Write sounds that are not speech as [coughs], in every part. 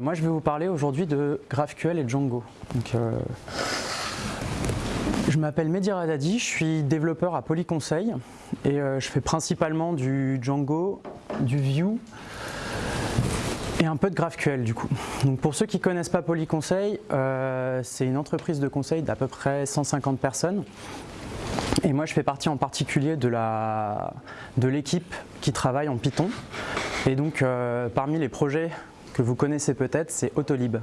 Moi je vais vous parler aujourd'hui de GraphQL et Django. Donc, euh, je m'appelle Mehdi Radadi, je suis développeur à Polyconseil et euh, je fais principalement du Django, du Vue et un peu de GraphQL du coup. Donc pour ceux qui ne connaissent pas Polyconseil, euh, c'est une entreprise de conseil d'à peu près 150 personnes et moi je fais partie en particulier de l'équipe de qui travaille en Python et donc parmi les projets que vous connaissez peut-être, c'est Autolib.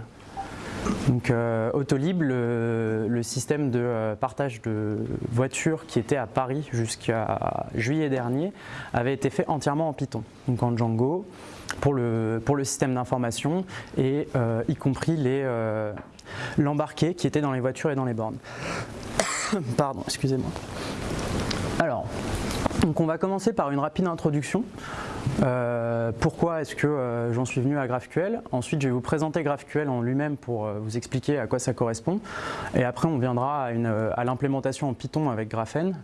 Donc euh, Autolib, le, système de euh, partage de voitures qui était à Paris jusqu'à juillet dernier, avait été fait entièrement en Python, donc en Django, pour le, pour le système d'information et euh, y compris l'embarqué qui était dans les voitures et dans les bornes. [coughs] Pardon, excusez-moi. Alors, donc on va commencer par une rapide introduction. Euh, pourquoi est-ce que euh, j'en suis venu à GraphQL? Ensuite, je vais vous présenter GraphQL en lui-même pour euh, vous expliquer à quoi ça correspond. Et après, on viendra à, l'implémentation en Python avec Graphene.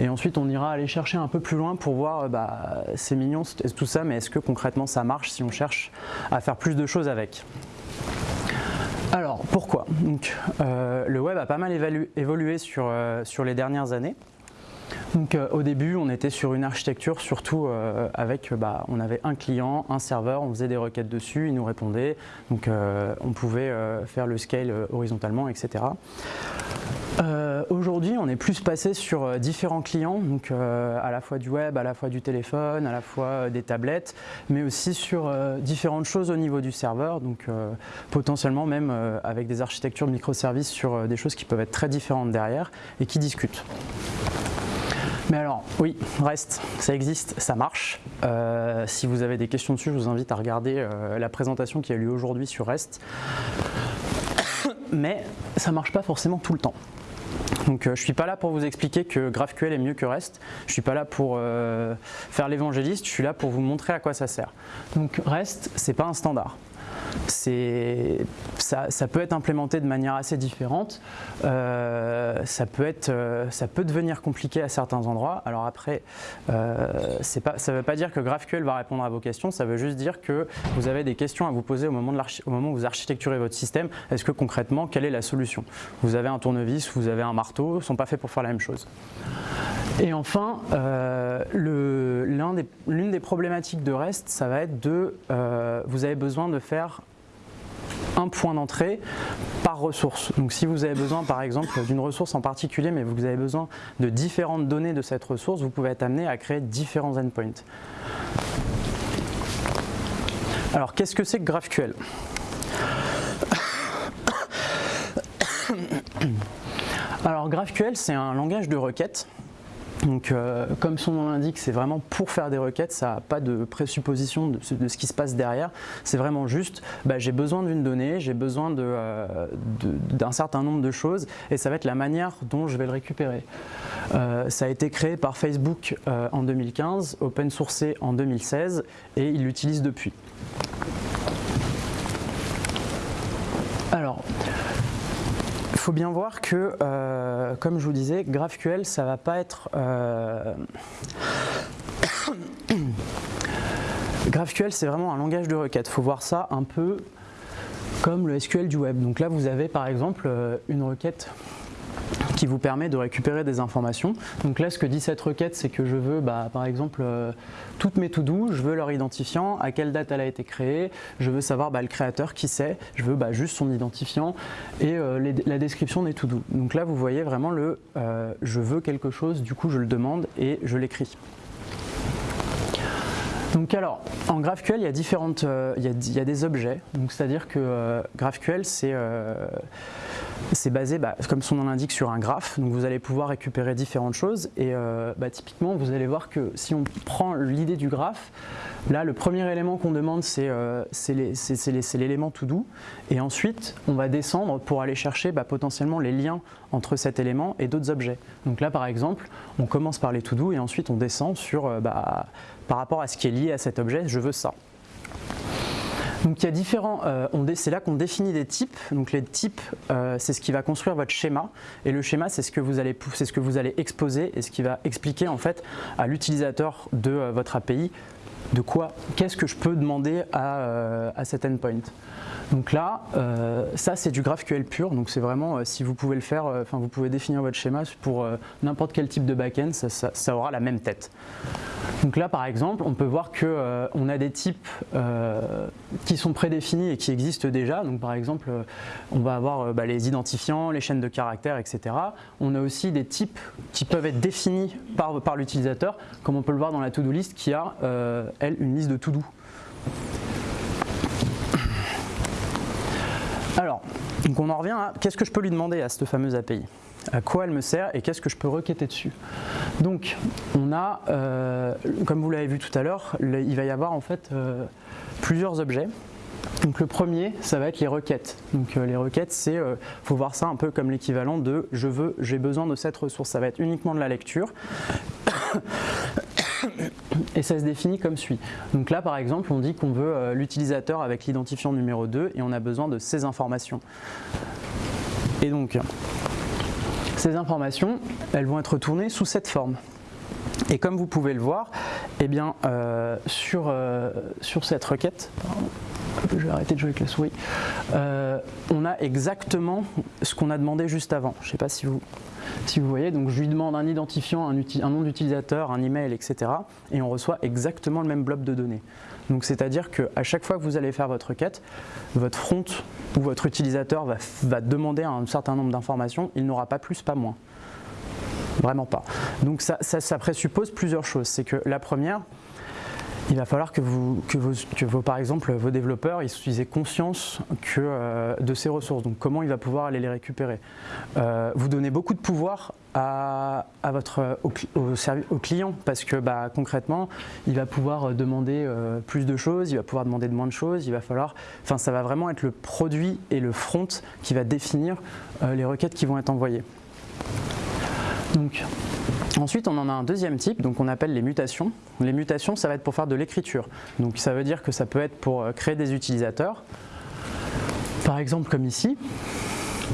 Et ensuite, on ira aller chercher un peu plus loin pour voir, bah, c'est mignon tout ça, mais est-ce que concrètement ça marche si on cherche à faire plus de choses avec? Alors pourquoi? Donc, Le web a pas mal évolué sur, sur les dernières années. Donc euh, au début, on était sur une architecture surtout euh, avec, bah, on avait un client, un serveur, on faisait des requêtes dessus, il nous répondait, donc euh, on pouvait faire le scale horizontalement, etc. Aujourd'hui, on est plus passé sur différents clients, donc à la fois du web, à la fois du téléphone, à la fois des tablettes, mais aussi sur différentes choses au niveau du serveur, donc potentiellement même avec des architectures microservices sur des choses qui peuvent être très différentes derrière et qui discutent. Mais alors, oui, reste, ça existe, ça marche. Euh, si vous avez des questions dessus, je vous invite à regarder euh, la présentation qui a lieu aujourd'hui sur REST. Mais ça ne marche pas forcément tout le temps. Donc euh, je ne suis pas là pour vous expliquer que GraphQL est mieux que REST, je ne suis pas là pour faire l'évangéliste, je suis là pour vous montrer à quoi ça sert. Donc REST, ce n'est pas un standard ça, peut être implémenté de manière assez différente. Euh, ça, peut être, euh, ça peut devenir compliqué à certains endroits. Alors après, euh, ça ne veut pas dire que GraphQL va répondre à vos questions, ça veut juste dire que vous avez des questions à vous poser au moment, de au moment où vous architecturez votre système. Est-ce que concrètement, quelle est la solution? Vous avez un tournevis, vous avez un marteau, ils ne sont pas faits pour faire la même chose. Et enfin, l'une des, problématiques de REST, ça va être de, vous avez besoin de faire un point d'entrée par ressource. Donc si vous avez besoin par exemple d'une ressource en particulier, mais vous avez besoin de différentes données de cette ressource, vous pouvez être amené à créer différents endpoints. Alors qu'est-ce que c'est que GraphQL? [coughs] Alors GraphQL c'est un langage de requête donc, euh, comme son nom l'indique, c'est vraiment pour faire des requêtes, ça n'a pas de présupposition de, ce qui se passe derrière. C'est vraiment juste, bah, j'ai besoin d'une donnée, j'ai besoin euh, d'un certain nombre de choses, et ça va être la manière dont je vais le récupérer. Euh, ça a été créé par Facebook en 2015, open sourcé en 2016, et il l'utilise depuis. Alors, faut bien voir que, euh, comme je vous disais, GraphQL, ça va pas être... Euh, [coughs] GraphQL, c'est vraiment un langage de requête. Il faut voir ça un peu comme le SQL du web. Donc là, vous avez par exemple euh, une requête qui vous permet de récupérer des informations. Donc là, ce que dit cette requête, c'est que je veux, bah, par exemple, euh, toutes mes to-do, je veux leur identifiant, à quelle date elle a été créée, je veux savoir bah, le créateur, qui c'est, je veux bah, juste son identifiant et euh, la description des to-do. Donc là, vous voyez vraiment le euh, je veux quelque chose, du coup, je le demande et je l'écris. Donc alors, en GraphQL, il y a, différentes, il, y a, des objets, c'est-à-dire que GraphQL, c'est c'est basé, bah, comme son nom l'indique, sur un graphe. Donc vous allez pouvoir récupérer différentes choses. Et euh, bah, typiquement, vous allez voir que si on prend l'idée du graphe, là, le premier élément qu'on demande, c'est euh, l'élément to do. Et ensuite, on va descendre pour aller chercher bah, potentiellement les liens entre cet élément et d'autres objets. Donc là, par exemple, on commence par les to do et ensuite on descend sur, euh, par rapport à ce qui est lié à cet objet, je veux ça. Donc il y a différents, euh, c'est là qu'on définit des types. Donc les types, euh, c'est ce qui va construire votre schéma. Et le schéma, c'est ce, que vous allez, ce que vous allez exposer et ce qui va expliquer en fait à l'utilisateur de euh, votre API de quoi, qu'est-ce que je peux demander à, à cet endpoint? Donc là, euh, ça c'est du GraphQL pur, donc c'est vraiment, euh, si vous pouvez le faire, euh, enfin vous pouvez définir votre schéma pour n'importe quel type de backend, ça, ça, aura la même tête. Donc là par exemple, on peut voir qu'on a des types qui sont prédéfinis et qui existent déjà, donc par exemple, on va avoir bah, les identifiants, les chaînes de caractères, etc. On a aussi des types qui peuvent être définis par, par l'utilisateur, comme on peut le voir dans la to-do list qui a, elle, une liste de to-do. Alors, donc on en revient à qu'est-ce que je peux lui demander à cette fameuse API à quoi elle me sert et qu'est-ce que je peux requêter dessus? Donc on a, euh, comme vous l'avez vu tout à l'heure, il va y avoir en fait euh, plusieurs objets. Donc le premier, ça va être les requêtes. Donc euh, les requêtes, c'est, faut voir ça un peu comme l'équivalent de je veux, j'ai besoin de cette ressource. Ça va être uniquement de la lecture et ça se définit comme suit. Donc là par exemple on dit qu'on veut euh, l'utilisateur avec l'identifiant numéro 2 et on a besoin de ces informations. Et donc ces informations elles vont être tournées sous cette forme. Et comme vous pouvez le voir, eh bien, euh, euh, sur cette requête, je vais arrêter de jouer avec la souris, on a exactement ce qu'on a demandé juste avant. Je ne sais pas si vous, si vous voyez, donc je lui demande un identifiant, un, nom d'utilisateur, un email, etc. Et on reçoit exactement le même blob de données. Donc c'est-à-dire qu'à chaque fois que vous allez faire votre requête, votre front ou votre utilisateur va, demander un certain nombre d'informations, il n'aura pas plus, pas moins. Vraiment pas. Donc ça, ça présuppose plusieurs choses. C'est que la première, il va falloir que, vous, que, vos, par exemple, vos développeurs ils aient conscience que, euh, de ces ressources, donc comment il va pouvoir aller les récupérer? Euh, vous donnez beaucoup de pouvoir à, votre, au, client parce que bah, concrètement, il va pouvoir demander euh, plus de choses, il va pouvoir demander de moins de choses, il va falloir, enfin ça va vraiment être le produit et le front qui va définir les requêtes qui vont être envoyées. Donc, ensuite, on en a un deuxième type, donc on appelle les mutations. Les mutations, ça va être pour faire de l'écriture. Donc ça veut dire que ça peut être pour euh, créer des utilisateurs. Par exemple, comme ici,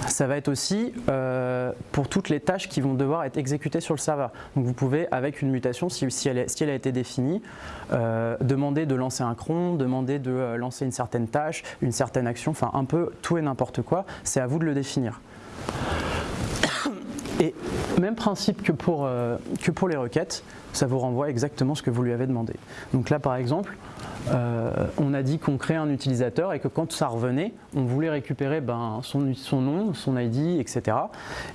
ça va être aussi euh, pour toutes les tâches qui vont devoir être exécutées sur le serveur. Donc vous pouvez, avec une mutation, si, elle, a été définie, euh, demander de lancer un cron, demander de lancer une certaine tâche, une certaine action, enfin un peu tout et n'importe quoi, c'est à vous de le définir. Et même principe que pour, euh, que pour les requêtes, ça vous renvoie exactement ce que vous lui avez demandé. Donc là par exemple, euh, on a dit qu'on crée un utilisateur et que quand ça revenait, on voulait récupérer ben, son, son, nom, son ID, etc.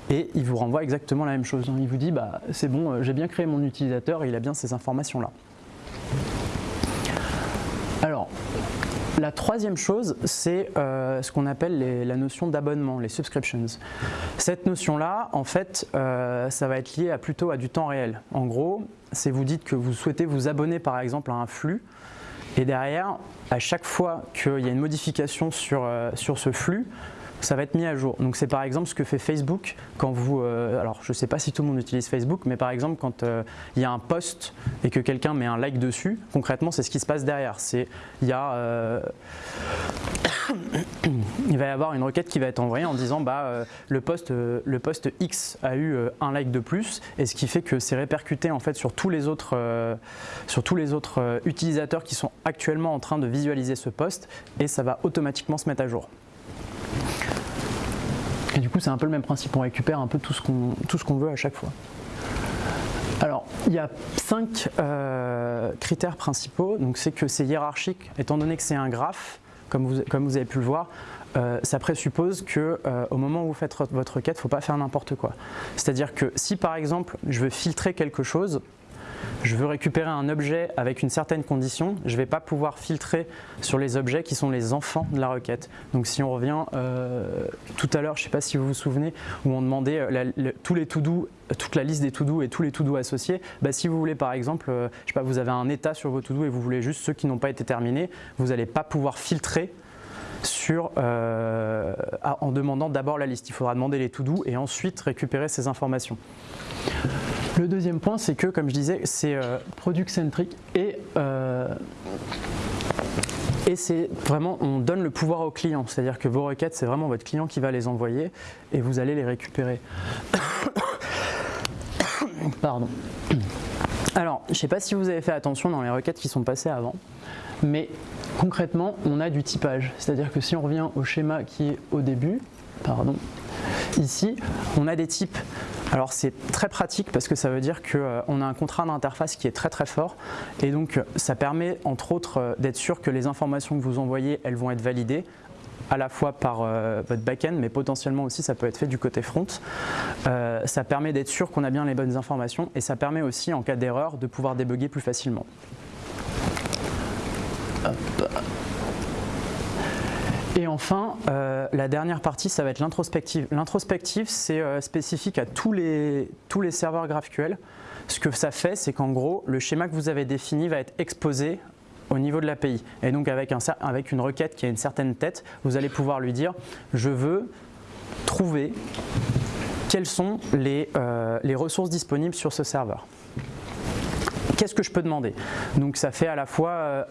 Et il vous renvoie exactement la même chose. Il vous dit bah, c'est bon, euh, j'ai bien créé mon utilisateur et il a bien ces informations là. Alors, la troisième chose, c'est euh, ce qu'on appelle la notion d'abonnement, les subscriptions. Cette notion-là, en fait, euh, ça va être lié plutôt à du temps réel. En gros, c'est vous dites que vous souhaitez vous abonner par exemple à un flux, et derrière, à chaque fois qu'il y a une modification sur, euh, sur ce flux, ça va être mis à jour. Donc c'est par exemple ce que fait Facebook quand vous, euh, alors je ne sais pas si tout le monde utilise Facebook, mais par exemple quand euh, il y a un post et que quelqu'un met un like dessus, concrètement c'est ce qui se passe derrière. C'est il y a, euh, [coughs] il va y avoir une requête qui va être envoyée en disant bah le post le post X a eu un like de plus et ce qui fait que c'est répercuté en fait sur tous les autres sur tous les autres utilisateurs qui sont actuellement en train de visualiser ce post et ça va automatiquement se mettre à jour. Et du coup, c'est un peu le même principe, on récupère un peu tout ce qu'on veut à chaque fois. Alors, il y a cinq euh, critères principaux. Donc, c'est que c'est hiérarchique, étant donné que c'est un graphe, comme vous, comme vous avez pu le voir, euh, ça présuppose que euh, au moment où vous faites votre requête, il ne faut pas faire n'importe quoi. C'est-à-dire que si par exemple, je veux filtrer quelque chose, je veux récupérer un objet avec une certaine condition, je ne vais pas pouvoir filtrer sur les objets qui sont les enfants de la requête. Donc si on revient euh, tout à l'heure, je ne sais pas si vous vous souvenez, où on demandait euh, tous les to-do, toute la liste des to-do et tous les to-do associés, bah, si vous voulez par exemple, euh, je sais pas, vous avez un état sur vos to-do et vous voulez juste ceux qui n'ont pas été terminés, vous n'allez pas pouvoir filtrer sur, en demandant d'abord la liste. Il faudra demander les to-do et ensuite récupérer ces informations. Le deuxième point, c'est que, comme je disais, c'est euh, product-centric et, euh, et c'est vraiment, on donne le pouvoir au client. C'est-à-dire que vos requêtes, c'est vraiment votre client qui va les envoyer et vous allez les récupérer. [coughs] Pardon. Alors, je ne sais pas si vous avez fait attention dans les requêtes qui sont passées avant, mais concrètement, on a du typage. C'est-à-dire que si on revient au schéma qui est au début, pardon, ici, on a des types. Alors c'est très pratique parce que ça veut dire qu'on euh, a un contrat d'interface qui est très très fort et donc ça permet entre autres euh, d'être sûr que les informations que vous envoyez, elles vont être validées à la fois par euh, votre back-end, mais potentiellement aussi ça peut être fait du côté front. ça permet d'être sûr qu'on a bien les bonnes informations et ça permet aussi en cas d'erreur de pouvoir débugger plus facilement. Et enfin, euh, la dernière partie, ça va être l'introspective. L'introspective, c'est euh, spécifique à tous les, tous les serveurs GraphQL. Ce que ça fait, c'est qu'en gros, le schéma que vous avez défini va être exposé au niveau de l'API. Et donc avec, un, avec une requête qui a une certaine tête, vous allez pouvoir lui dire « je veux trouver quelles sont les, euh, les ressources disponibles sur ce serveur » qu'est-ce que je peux demander? Donc ça fait à la fois euh,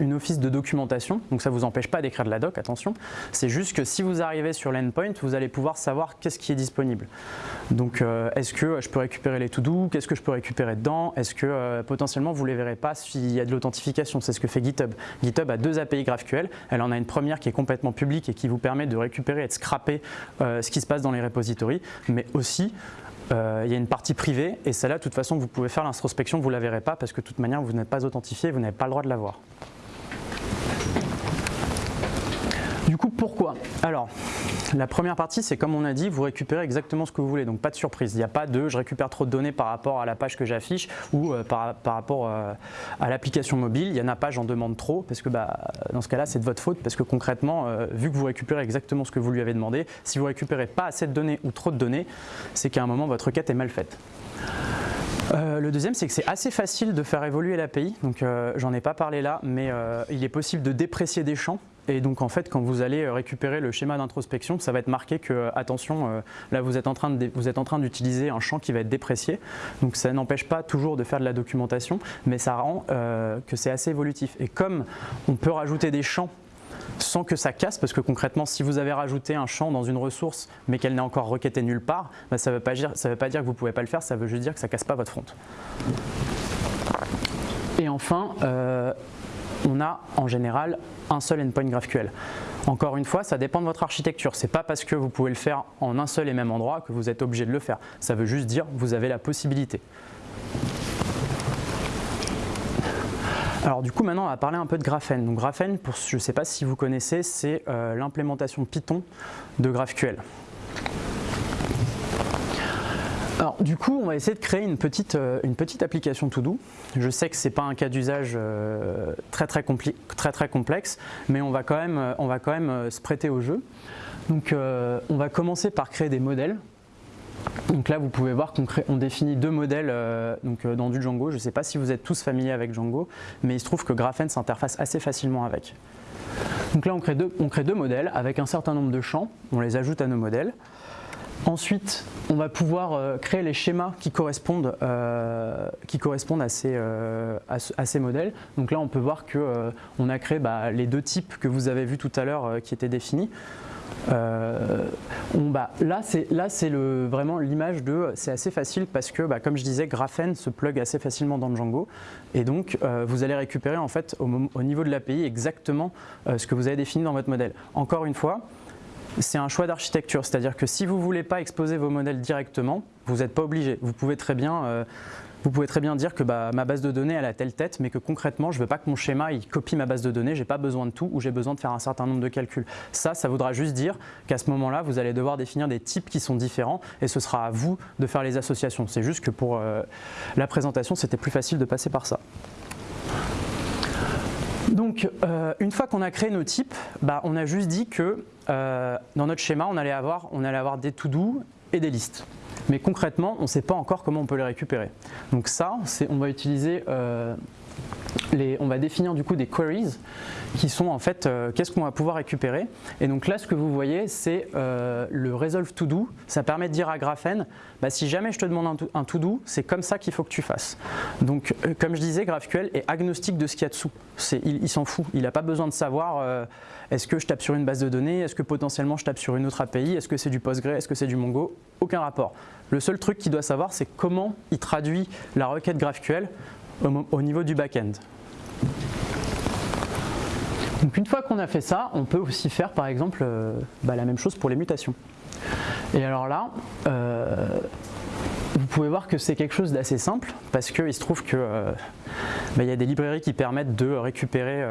une office de documentation, donc ça ne vous empêche pas d'écrire de la doc, attention. C'est juste que si vous arrivez sur l'endpoint, vous allez pouvoir savoir qu'est-ce qui est disponible. Donc euh, est-ce que je peux récupérer les to-do? Qu'est-ce que je peux récupérer dedans? Est-ce que euh, potentiellement vous ne les verrez pas s'il y a de l'authentification? C'est ce que fait GitHub. GitHub a deux API GraphQL. Elle en a une première qui est complètement publique et qui vous permet de récupérer et de scraper ce qui se passe dans les repositories, mais aussi euh, il y a une partie privée et celle-là, de toute façon, vous pouvez faire l'introspection, vous ne la verrez pas parce que de toute manière, vous n'êtes pas authentifié, vous n'avez pas le droit de la voir. Du coup, pourquoi? Alors, la première partie, c'est comme on a dit, vous récupérez exactement ce que vous voulez, donc pas de surprise. Il n'y a pas de « je récupère trop de données par rapport à la page que j'affiche » ou euh, par, rapport euh, à l'application mobile. Il y en a pas, j'en demande trop, parce que bah, dans ce cas-là, c'est de votre faute, parce que concrètement, euh, vu que vous récupérez exactement ce que vous lui avez demandé, si vous récupérez pas assez de données ou trop de données, c'est qu'à un moment, votre requête est mal faite. le deuxième, c'est que c'est assez facile de faire évoluer l'API, donc j'en ai pas parlé là, mais il est possible de déprécier des champs et donc en fait, quand vous allez euh, récupérer le schéma d'introspection, ça va être marqué que, euh, attention, euh, là vous êtes en train d'utiliser un champ qui va être déprécié. Donc ça n'empêche pas toujours de faire de la documentation, mais ça rend que c'est assez évolutif. Et comme on peut rajouter des champs sans que ça casse, parce que concrètement, si vous avez rajouté un champ dans une ressource, mais qu'elle n'est encore requêtée nulle part, bah, ça ne veut, veut pas dire que vous ne pouvez pas le faire, ça veut juste dire que ça ne casse pas votre front. Et enfin, on a en général un seul endpoint GraphQL. Encore une fois, ça dépend de votre architecture. Ce n'est pas parce que vous pouvez le faire en un seul et même endroit que vous êtes obligé de le faire. Ça veut juste dire que vous avez la possibilité. Alors du coup maintenant on va parler un peu de Graphene. Donc Graphene, je ne sais pas si vous connaissez, c'est euh, l'implémentation Python de GraphQL. Alors du coup, on va essayer de créer une petite, euh, application to-do. Je sais que ce n'est pas un cas d'usage euh, très, très, complexe, mais on va quand même, euh, se prêter au jeu. Donc on va commencer par créer des modèles. Donc là, vous pouvez voir qu'on on définit deux modèles dans du Django. Je ne sais pas si vous êtes tous familiers avec Django, mais il se trouve que Graphene s'interface assez facilement avec. Donc là, on crée deux modèles avec un certain nombre de champs. On les ajoute à nos modèles. Ensuite, on va pouvoir euh, créer les schémas qui correspondent, euh, qui correspondent à, ces, euh, à, ces, modèles. Donc là, on peut voir qu'on a créé bah, les deux types que vous avez vus tout à l'heure qui étaient définis. bah, là, c'est vraiment l'image de, c'est assez facile parce que, bah, comme je disais, Graphene se plug assez facilement dans Django. Et donc, vous allez récupérer en fait au, au niveau de l'API exactement ce que vous avez défini dans votre modèle. Encore une fois, c'est un choix d'architecture, c'est-à-dire que si vous ne voulez pas exposer vos modèles directement, vous n'êtes pas obligé. Vous pouvez très bien, euh, dire que bah, ma base de données elle a telle tête, mais que concrètement je ne veux pas que mon schéma il copie ma base de données, j'ai pas besoin de tout ou j'ai besoin de faire un certain nombre de calculs. Ça, ça voudra juste dire qu'à ce moment-là, vous allez devoir définir des types qui sont différents et ce sera à vous de faire les associations. C'est juste que pour euh, la présentation, c'était plus facile de passer par ça. Donc, euh, une fois qu'on a créé nos types, bah, on a juste dit que euh, dans notre schéma, on allait avoir, on allait avoir des to-do et des listes. Mais concrètement, on ne sait pas encore comment on peut les récupérer. Donc ça, on va utiliser euh, on va définir du coup des queries qui sont en fait euh, qu'est-ce qu'on va pouvoir récupérer. Et donc là, ce que vous voyez, c'est euh, le resolve to do. Ça permet de dire à Graphene, bah, si jamais je te demande un, to do, c'est comme ça qu'il faut que tu fasses. Donc, euh, comme je disais, GraphQL est agnostique de ce qu'il y a dessous. Il, s'en fout. Il n'a pas besoin de savoir est-ce que je tape sur une base de données, est-ce que potentiellement je tape sur une autre API, est-ce que c'est du Postgre, est-ce que c'est du Mongo? Aucun rapport. Le seul truc qu'il doit savoir, c'est comment il traduit la requête GraphQL au niveau du back-end. Donc une fois qu'on a fait ça, on peut aussi faire par exemple euh, bah, la même chose pour les mutations. Et alors là, euh, vous pouvez voir que c'est quelque chose d'assez simple parce qu'il se trouve qu'il euh, bah, y a des librairies qui permettent de récupérer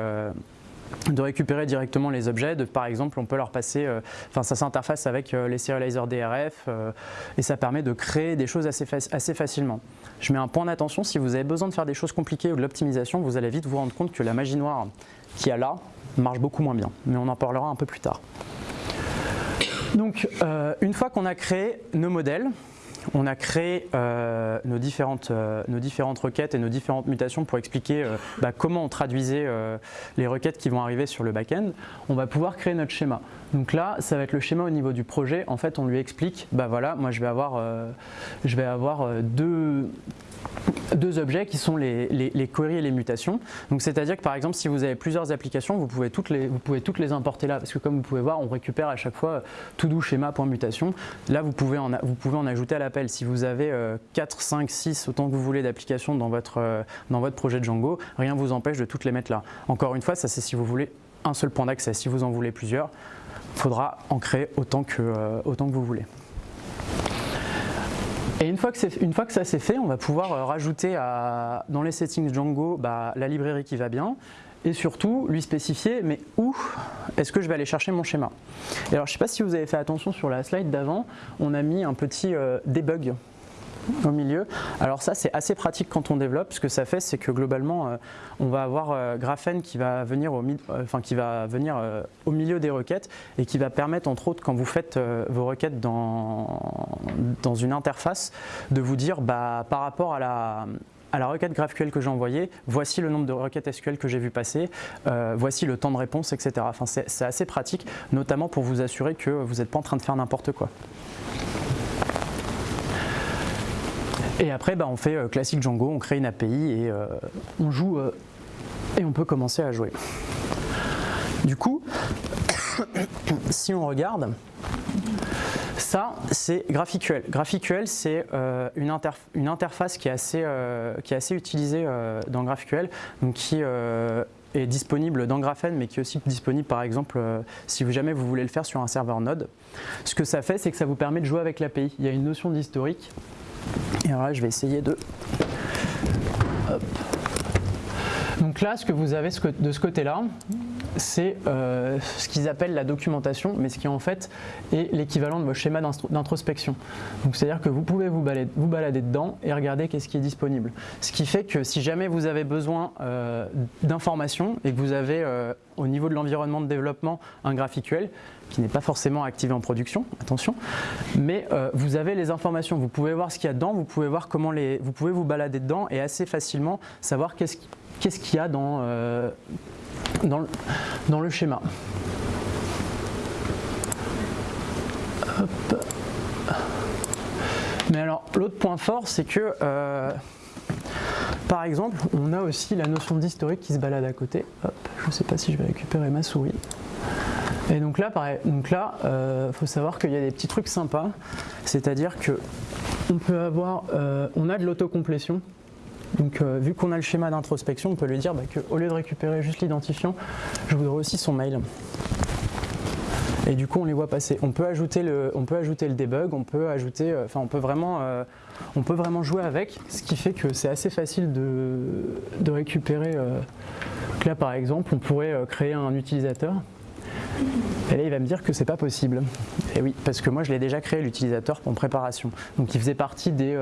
de récupérer directement les objets. par exemple, on peut leur passer, enfin ça s'interface avec les serializers DRF et ça permet de créer des choses assez, facilement. Je mets un point d'attention, si vous avez besoin de faire des choses compliquées ou de l'optimisation, vous allez vite vous rendre compte que la magie noire qu'il y a là marche beaucoup moins bien, mais on en parlera un peu plus tard. Donc, euh, une fois qu'on a créé nos modèles, on a créé euh, nos, différentes, euh, nos différentes requêtes et nos différentes mutations pour expliquer bah, comment on traduisait les requêtes qui vont arriver sur le back-end. On va pouvoir créer notre schéma. Donc là, ça va être le schéma au niveau du projet. En fait, on lui explique, bah voilà, moi je vais avoir, je vais avoir deux, deux objets qui sont les, queries et les mutations. C'est-à-dire que par exemple si vous avez plusieurs applications, vous pouvez, toutes les, vous pouvez toutes les importer là parce que comme vous pouvez voir, on récupère à chaque fois tout doux schéma.mutation. Là vous pouvez, en, vous pouvez en ajouter à l'appel. Si vous avez 4, 5, 6, autant que vous voulez d'applications dans, votre euh, dans votre projet Django, rien ne vous empêche de toutes les mettre là. Encore une fois, ça c'est si vous voulez un seul point d'accès. Si vous en voulez plusieurs, il faudra en créer autant que, euh, autant que vous voulez. Et une fois que, ça c'est fait, on va pouvoir euh, rajouter dans les settings Django bah, la librairie qui va bien et surtout lui spécifier mais où est-ce que je vais aller chercher mon schéma? Et alors je ne sais pas si vous avez fait attention sur la slide d'avant, on a mis un petit euh, debug au milieu. Alors ça c'est assez pratique quand on développe, ce que ça fait c'est que globalement euh, on va avoir euh, Graphene qui va venir au, euh, venir, au milieu des requêtes et qui va permettre entre autres quand vous faites vos requêtes dans, une interface de vous dire bah, par rapport à la, requête GraphQL que j'ai envoyée, voici le nombre de requêtes SQL que j'ai vu passer, voici le temps de réponse, etc. C'est assez pratique, notamment pour vous assurer que vous n'êtes pas en train de faire n'importe quoi. Et après, bah, on fait euh, classique Django, on crée une API et euh, on joue euh, et on peut commencer à jouer. Du coup, [coughs] si on regarde, ça c'est GraphQL. GraphQL c'est une, interface qui est assez, qui est assez utilisée dans GraphQL, donc qui est disponible dans Graphene, mais qui est aussi disponible par exemple si jamais vous voulez le faire sur un serveur Node. Ce que ça fait, c'est que ça vous permet de jouer avec l'API. Il y a une notion d'historique et alors là, je vais essayer de... Donc là, ce que vous avez de ce côté-là, c'est euh, ce qu'ils appellent la documentation, mais ce qui en fait est l'équivalent de vos schémas d'introspection. Donc c'est-à-dire que vous pouvez vous balader, vous balader, dedans et regarder qu'est-ce qui est disponible. Ce qui fait que si jamais vous avez besoin euh, d'informations et que vous avez euh, au niveau de l'environnement de développement un GraphQL qui n'est pas forcément activé en production, attention, mais vous avez les informations, vous pouvez voir ce qu'il y a dedans, vous pouvez voir comment les, vous pouvez vous balader dedans et assez facilement savoir qu'est-ce qu'il y a dans dans le, schéma. Mais alors, l'autre point fort, c'est que, euh, par exemple, on a aussi la notion d'historique qui se balade à côté. je ne sais pas si je vais récupérer ma souris. Et donc là, pareil, euh, faut savoir qu'il y a des petits trucs sympas, c'est-à-dire que on peut avoir, euh, on a de l'autocomplétion donc euh, vu qu'on a le schéma d'introspection, on peut lui dire bah, qu'au lieu de récupérer juste l'identifiant, je voudrais aussi son mail. Et du coup, on les voit passer. On peut ajouter le, on peut ajouter le debug, on peut ajouter, euh, enfin, on peut vraiment, euh, on peut vraiment jouer avec, ce qui fait que c'est assez facile de, récupérer. là, par exemple, on pourrait créer un utilisateur. Et là, il va me dire que c'est pas possible. Et oui, parce que moi, je l'ai déjà créé l'utilisateur en préparation. Donc, il faisait partie des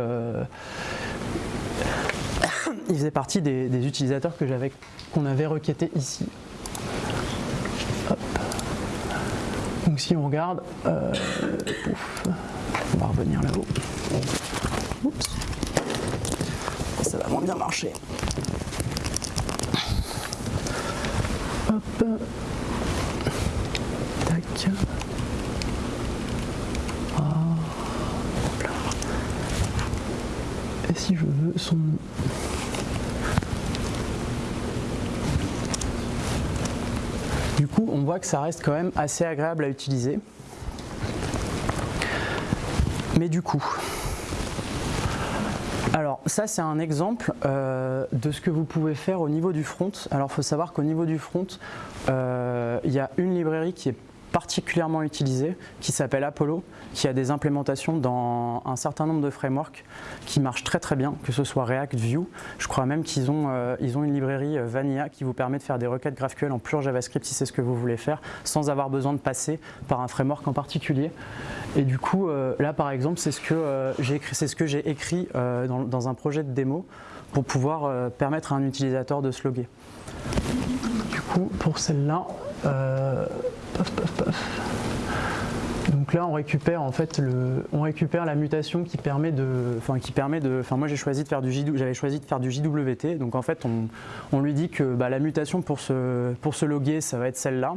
il faisait partie des, utilisateurs que j'avais, qu'on avait requêté ici. Donc si on regarde, euh, on va revenir là-haut. Ça va moins bien marcher. Hop. Tac. Là. Et si je veux son nom Du coup, on que ça reste quand même assez agréable à utiliser. Mais du coup, alors ça c'est un exemple euh, de ce que vous pouvez faire au niveau du front. Alors il faut savoir qu'au niveau du front, euh, il y a une librairie qui est particulièrement utilisée qui s'appelle Apollo, qui a des implémentations dans un certain nombre de frameworks qui marchent très très bien, que ce soit React, Vue. Je crois même qu'ils ont, euh, ont une librairie euh, Vanilla qui vous permet de faire des requêtes GraphQL en pur JavaScript si c'est ce que vous voulez faire, sans avoir besoin de passer par un framework en particulier. Et du coup, euh, là par exemple, c'est ce que j'ai écrit, ce que écrit dans, dans, un projet de démo pour pouvoir permettre à un utilisateur de se loguer. Coup, pour celle-là, donc là, on récupère en fait le, on récupère la mutation qui permet de, enfin qui permet de, enfin moi j'ai choisi de faire du j'avais choisi de faire du JWT. Donc en fait, on, lui dit que bah, la mutation pour se, pour se loguer, ça va être celle-là.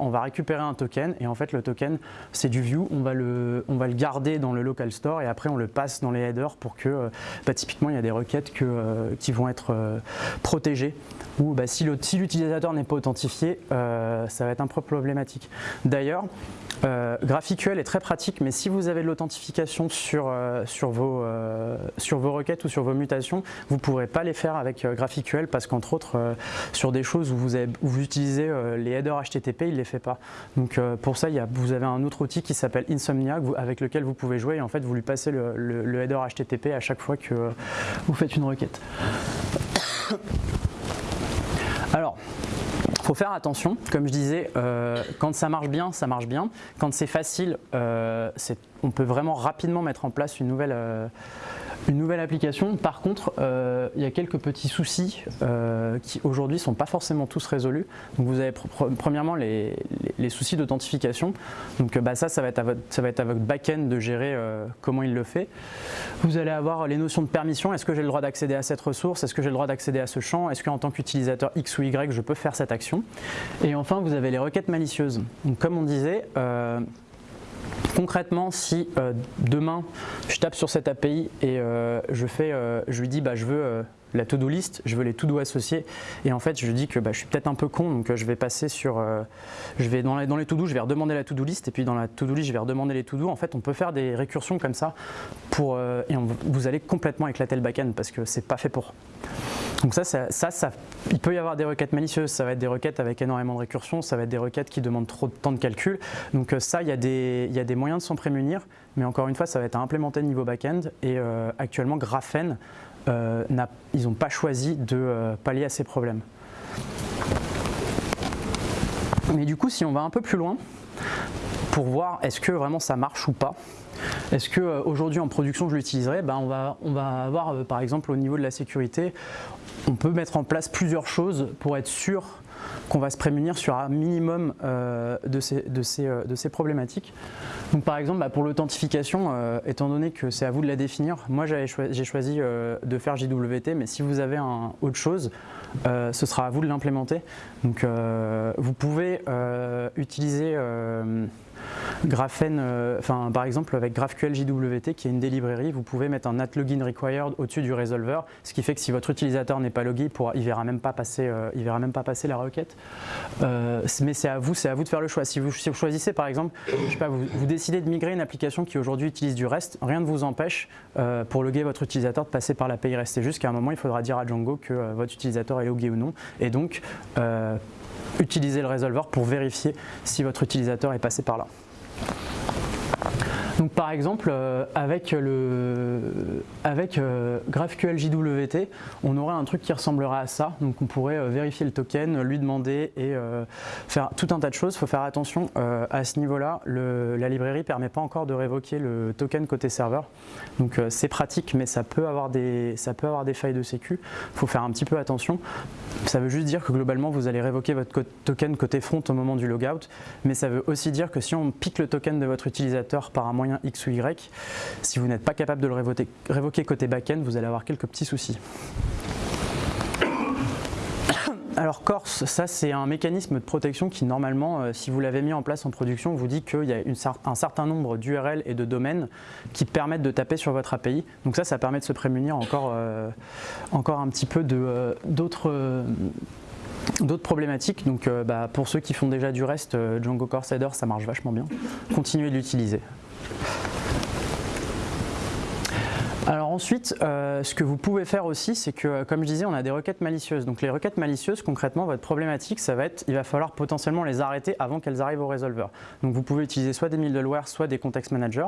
On va récupérer un token et en fait le token c'est du view. On va le, garder dans le local store et après on le passe dans les headers pour que, euh, bah, typiquement il y a des requêtes euh, qui vont être euh, protégées ou bah, si l'utilisateur n'est pas authentifié, ça va être un peu problématique. D'ailleurs, GraphQL est très pratique, mais si vous avez de l'authentification sur, vos, requêtes ou sur vos mutations, vous ne pourrez pas les faire avec GraphQL parce qu'entre autres, sur des choses où vous utilisez les headers HTTP, il ne les fait pas. Donc pour ça, il vous avez un autre outil qui s'appelle Insomnia avec lequel vous pouvez jouer et en fait vous lui passez le, header HTTP à chaque fois que vous faites une requête. Alors, faut faire attention, comme je disais, euh, quand ça marche bien, ça marche bien. Quand c'est facile, euh, on peut vraiment rapidement mettre en place une nouvelle, euh, une nouvelle application. Par contre, euh, il y a quelques petits soucis euh, qui aujourd'hui ne sont pas forcément tous résolus. Donc vous avez premièrement les, soucis d'authentification. Donc bah, ça, ça va, être à votre, ça va être à votre back-end de gérer euh, comment il le fait. Vous allez avoir les notions de permission. Est-ce que j'ai le droit d'accéder à cette ressource? Est-ce que j'ai le droit d'accéder à ce champ? Est-ce qu'en tant qu'utilisateur X ou Y, je peux faire cette action? Et enfin, vous avez les requêtes malicieuses. Donc comme on disait, Concrètement, si euh, demain je tape sur cette API et euh, je, fais, euh, je lui dis bah, je veux la to-do list, je veux les to-do associés et en fait je dis que bah, je suis peut-être un peu con donc je vais passer sur, je vais dans les, dans les to-do, je vais redemander la to-do list et puis dans la to-do list je vais redemander les to-do. En fait on peut faire des récursions comme ça pour, et vous allez complètement éclater le back-end parce que c'est pas fait pour. Donc ça, ça, ça, il peut y avoir des requêtes malicieuses, ça va être des requêtes avec énormément de récursion, ça va être des requêtes qui demandent trop de temps de calcul. Donc euh, ça, il y, a des, il y a des moyens de s'en prémunir, mais encore une fois, ça va être à implémenter niveau back-end. Et euh, actuellement, Graphene, euh, ils n'ont pas choisi de pallier à ces problèmes. Mais du coup, si on va un peu plus loin, pour voir est-ce que vraiment ça marche ou pas, est-ce qu'aujourd'hui en production je l'utiliserai ben, on, va, on va avoir par exemple au niveau de la sécurité, on peut mettre en place plusieurs choses pour être sûr qu'on va se prémunir sur un minimum euh, euh, de, ces, problématiques. Donc par exemple, bah, pour l'authentification, euh, étant donné que c'est à vous de la définir, moi j'ai choisi, de faire JWT, mais si vous avez un, autre chose, ce sera à vous de l'implémenter. Donc vous pouvez utiliser Graphene, euh, enfin, par exemple avec GraphQL JWT qui est une des librairies, vous pouvez mettre un at login required au-dessus du resolver, ce qui fait que si votre utilisateur n'est pas logué, il ne verra, même pas passer, euh, verra même pas passer la requête. Euh, mais c'est à vous, c'est à vous de faire le choix. Si vous, choisissez par exemple, je sais pas, vous, vous, décidez de migrer une application qui aujourd'hui utilise du REST, rien ne vous empêche pour loguer votre utilisateur de passer par l'API REST. C'est juste qu'à un moment, il faudra dire à Django que votre utilisateur est logué ou non. Et donc, utiliser le resolver pour vérifier si votre utilisateur est passé par là. Donc par exemple, euh, avec, le, avec euh, GraphQL JWT, on aurait un truc qui ressemblerait à ça. Donc on pourrait euh, vérifier le token, lui demander et faire tout un tas de choses. Il faut faire attention à ce niveau-là. La librairie ne permet pas encore de révoquer le token côté serveur. Donc c'est pratique, mais ça peut, avoir des, ça peut avoir des failles de sécu. Il faut faire un petit peu attention. Ça veut juste dire que globalement, vous allez révoquer votre token côté front au moment du logout. Mais ça veut aussi dire que si on pique le token de votre utilisateur par un moyen X ou Y. Si vous n'êtes pas capable de le révoquer, révoquer côté back-end, vous allez avoir quelques petits soucis. alors Corse, ça c'est un mécanisme de protection qui normalement, euh, si vous l'avez mis en place en production, vous dit qu'il y a un certain nombre d'URL et de domaines qui permettent de taper sur votre API. Donc ça, ça permet de se prémunir encore, euh, encore un petit peu euh, d'autres problématiques. Donc bah, pour ceux qui font déjà du reste, Django Core Header, ça marche vachement bien. Continuez de l'utiliser. Alors ensuite, euh, ce que vous pouvez faire aussi, c'est que, euh, comme je disais, on a des requêtes malicieuses. Donc les requêtes malicieuses, concrètement, votre problématique, ça va être, il va falloir potentiellement les arrêter avant qu'elles arrivent au résolveur. Donc vous pouvez utiliser soit des middleware, soit des context managers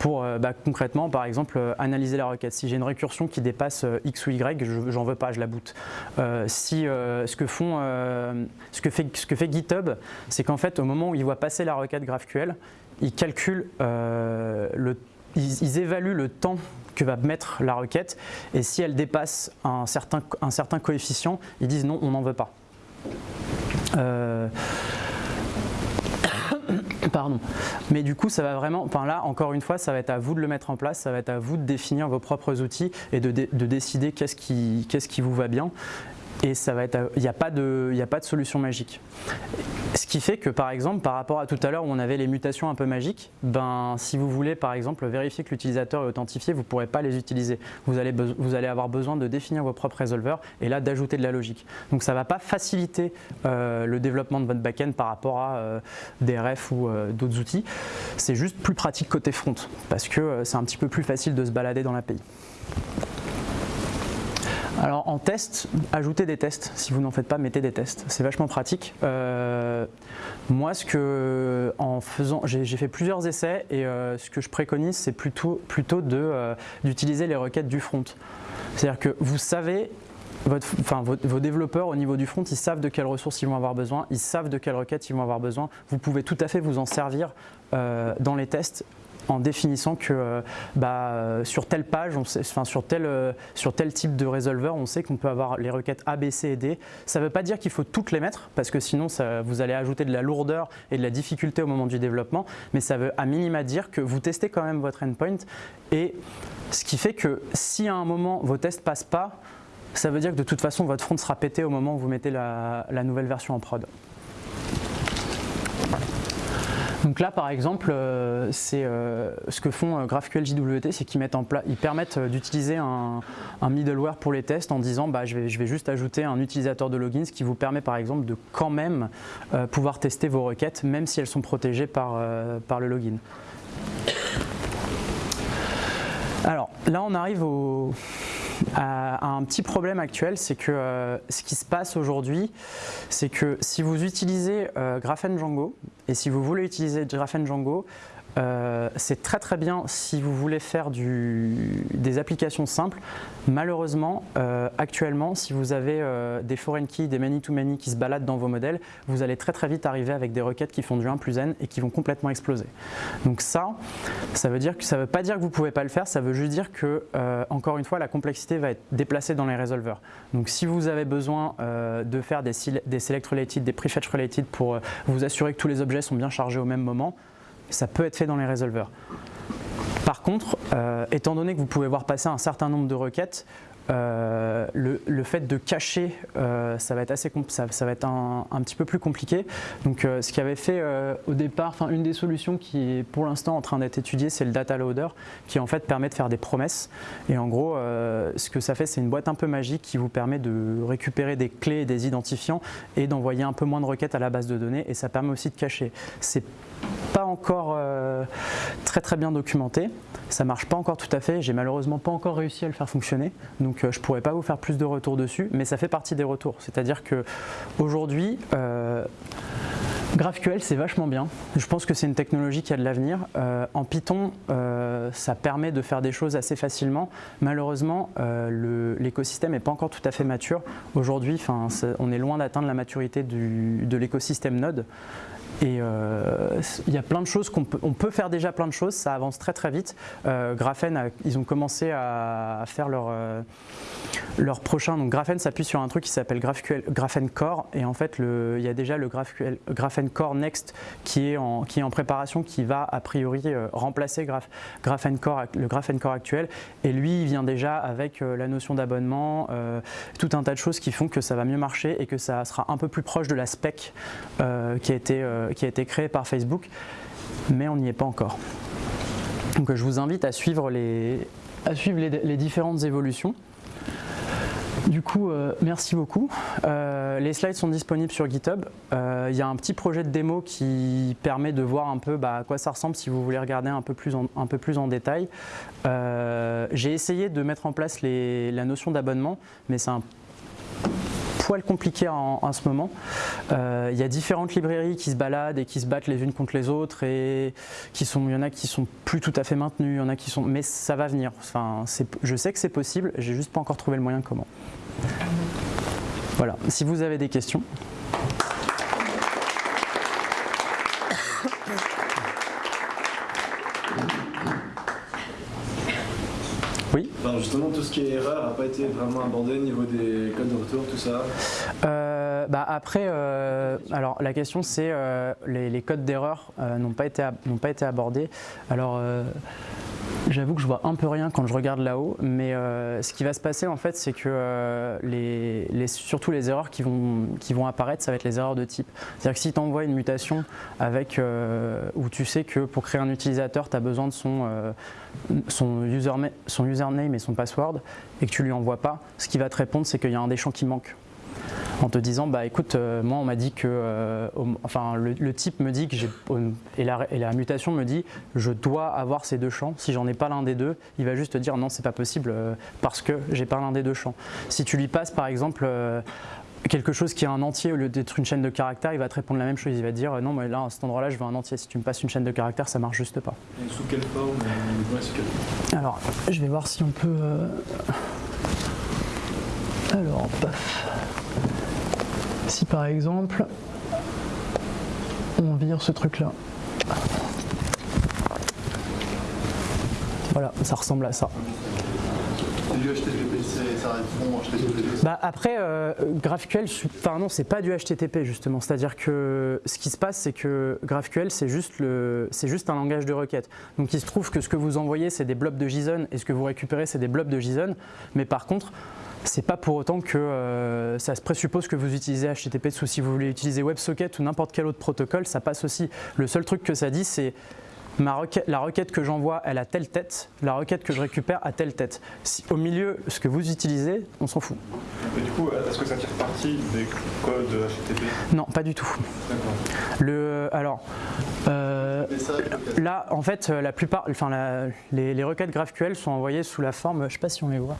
pour, euh, bah, concrètement, par exemple, analyser la requête. Si j'ai une récursion qui dépasse X ou Y, j'en veux pas, je la boot. si ce que font, ce que fait, ce que fait GitHub, c'est qu'en fait, au moment où il voit passer la requête GraphQL, il calcule le ils, évaluent le temps que va mettre la requête et si elle dépasse un certain, un certain coefficient, ils disent non, on n'en veut pas. Euh, [coughs] pardon. Mais du coup, ça va vraiment, enfin là, encore une fois, ça va être à vous de le mettre en place, ça va être à vous de définir vos propres outils et de, de décider qu'est-ce qui, qu'est-ce qui vous va bien et ça va être, il n'y a, pas de, a pas de solution magique. Ce qui fait que par exemple, par rapport à tout à l'heure où on avait les mutations un peu magiques, ben, si vous voulez par exemple vérifier que l'utilisateur est authentifié, vous ne pourrez pas les utiliser. Vous allez, vous allez avoir besoin de définir vos propres résolveurs et là d'ajouter de la logique. Donc ça ne va pas faciliter euh, le développement de votre backend par rapport à euh, des RF ou euh, d'autres outils. C'est juste plus pratique côté front parce que c'est un petit peu plus facile de se balader dans l'API. Alors en test, ajoutez des tests. Si vous n'en faites pas, mettez des tests. C'est vachement pratique. Euh, moi, ce que, en faisant, j'ai fait plusieurs essais et euh, ce que je préconise, c'est plutôt, plutôt euh, d'utiliser les requêtes du front. C'est-à-dire que vous savez vos, développeurs au niveau du front, ils savent de quelles ressources ils vont avoir besoin, ils savent de quelles requêtes ils vont avoir besoin. Vous pouvez tout à fait vous en servir dans les tests en définissant que euh, bah, sur telle page, euh, sur tel type de résolveur, on sait qu'on peut avoir les requêtes A, B, C et D. Ça ne veut pas dire qu'il faut toutes les mettre, parce que sinon vous allez ajouter de la lourdeur et de la difficulté au moment du développement, mais ça veut à minima dire que vous testez quand même votre endpoint, et ce qui fait que si à un moment vos tests passent pas, ça veut dire que de toute façon votre front sera pété au moment où vous mettez la nouvelle version en prod. Donc là, par exemple, euh, c'est euh, ce que font euh, GraphQL JWT, c'est qu'ils ils permettent d'utiliser un, middleware pour les tests en disant bah, je, vais, juste ajouter un utilisateur de login, ce qui vous permet par exemple de quand même pouvoir tester vos requêtes, même si elles sont protégées par le login. Alors là, on arrive au, à un petit problème actuel, c'est que ce qui se passe aujourd'hui, c'est que si vous utilisez euh, Django, et si vous voulez utiliser Graphen Django, euh, c'est très très bien si vous voulez faire des applications simples. Malheureusement, euh, actuellement, si vous avez euh, des foreign keys, des many-to-many qui se baladent dans vos modèles, vous allez très très vite arriver avec des requêtes qui font du 1 plus n et qui vont complètement exploser. Donc ça, ça veut dire que ça veut pas dire que vous pouvez pas le faire, ça veut juste dire que, encore une fois, la complexité va être déplacée dans les résolveurs. Donc si vous avez besoin de faire des, des select related, des prefetch related pour vous assurer que tous les objets sont bien chargés au même moment, ça peut être fait dans les résolveurs. Par contre, euh, étant donné que vous pouvez voir passer un certain nombre de requêtes, euh, le, fait de cacher, euh, ça va être, assez ça, va être un, petit peu plus compliqué. Donc, ce qui avait fait au départ, une des solutions qui est pour l'instant en train d'être étudiée, c'est le data loader, qui en fait permet de faire des promesses. Et en gros, ce que ça fait, c'est une boîte un peu magique qui vous permet de récupérer des clés et des identifiants et d'envoyer un peu moins de requêtes à la base de données. Et ça permet aussi de cacher. Pas encore euh, très très bien documenté, ça marche pas encore tout à fait, j'ai malheureusement pas encore réussi à le faire fonctionner, donc euh, je pourrais pas vous faire plus de retours dessus, mais ça fait partie des retours, c'est-à-dire que aujourd'hui euh, GraphQL c'est vachement bien, je pense que c'est une technologie qui a de l'avenir. en Python, ça permet de faire des choses assez facilement. Malheureusement, l'écosystème n'est pas encore tout à fait mature. Aujourd'hui, on est loin d'atteindre la maturité du, de l'écosystème Node. Et euh, il y a plein de choses qu'on peut, on peut faire déjà plein de choses, ça avance très très vite. Euh, Graphene, ils ont commencé à, faire leur, euh, leur prochain, donc Graphene s'appuie sur un truc qui s'appelle Graphene Core. Et en fait il y a déjà le Graphene Core Next qui est, en, qui est en préparation, qui va a priori remplacer Graphene Core, le Graphene Core actuel. Et lui il vient déjà avec la notion d'abonnement, tout un tas de choses qui font que ça va mieux marcher et que ça sera un peu plus proche de la spec qui, a été, qui a été créée par Facebook, mais on n'y est pas encore. Donc je vous invite à suivre les, à suivre les, différentes évolutions. Du coup, euh, merci beaucoup. Euh, les slides sont disponibles sur GitHub. Euh, il y a un petit projet de démo qui permet de voir un peu bah, à quoi ça ressemble si vous voulez regarder un peu plus en, un peu plus en détail. J'ai essayé de mettre en place la notion d'abonnement, mais c'est un poil compliqué en, ce moment. Euh, il y a différentes librairies qui se baladent et qui se battent les unes contre les autres et qui sont, il y en a qui sont plus tout à fait maintenues, il y en a qui sont, mais ça va venir. Je sais que c'est possible, j'ai juste pas encore trouvé le moyen comment. Voilà, si vous avez des questions. Justement, tout ce qui est erreur n'a pas été vraiment abordé au niveau des codes de retour, tout ça euh, bah Après, euh, alors la question c'est euh, les, codes d'erreur n'ont pas, été, pas été abordés. Alors J'avoue que je vois un peu rien quand je regarde là-haut, mais ce qui va se passer en fait, c'est que les, surtout les erreurs qui vont, apparaître, ça va être les erreurs de type. C'est-à-dire que si tu envoies une mutation avec, où tu sais que pour créer un utilisateur, tu as besoin de son, son, son username et son password et que tu lui envoies pas, ce qui va te répondre c'est qu'il y a un des champs qui manque en te disant bah écoute euh, moi on m'a dit que euh, enfin le, type me dit que j'ai et la, et la, mutation me dit je dois avoir ces deux champs si j'en ai pas l'un des deux il va juste te dire non c'est pas possible euh, parce que j'ai pas l'un des deux champs si tu lui passes par exemple quelque chose qui est un entier au lieu d'être une chaîne de caractères, il va te répondre la même chose. Il va te dire non, mais là, à cet endroit-là, je veux un entier. Si tu me passes une chaîne de caractères, ça marche juste pas. Et sous quelle forme Alors, je vais voir si on peut. Alors, paf. Si par exemple, on vire ce truc-là. Voilà, ça ressemble à ça. Bah après, euh, GraphQL, enfin non, c'est pas du HTTP justement. C'est-à-dire que ce qui se passe, c'est que GraphQL, c'est juste, juste un langage de requête. Donc il se trouve que ce que vous envoyez, c'est des blobs de JSON et ce que vous récupérez, c'est des blobs de JSON. Mais par contre, c'est pas pour autant que euh, ça se présuppose que vous utilisez HTTP ou si vous voulez utiliser WebSocket ou n'importe quel autre protocole, ça passe aussi. Le seul truc que ça dit, c'est la requête que j'envoie, elle a telle tête, la requête que je récupère a telle tête. au milieu, ce que vous utilisez, on s'en fout. Mais du coup, est-ce que ça tire parti des codes HTTP Non, pas du tout. Le, alors, euh, là, en fait, la plupart, enfin, les, requêtes GraphQL sont envoyées sous la forme, je ne sais pas si on les voit.